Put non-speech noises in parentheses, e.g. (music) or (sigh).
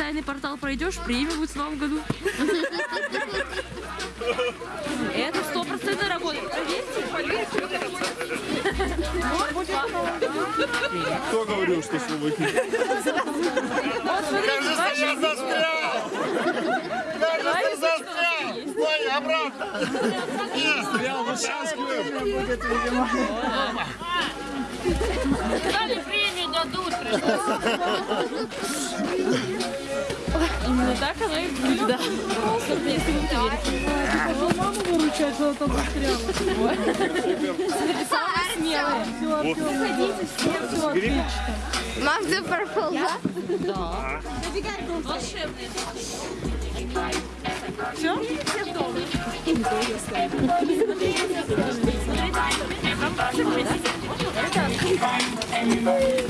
тайный портал пройдешь, премию будет в новом году. (laughs) Это стопроцентно работает. Поверьте, поверьте. Кто говорил, что хит? Вот смотрите, Кажется, ваши я застрял! Кажется, застрял! Ой, обратно! Стрял, вот сейчас Дали премию дадут. (laughs) Именно так оно и будет. Да. Просто если вы верите. Маму выручать, что она там застряла. Написала смелая. Заходите все, все отлично. Мам, ты пропал, да? Волшебный. Все? Смотрите.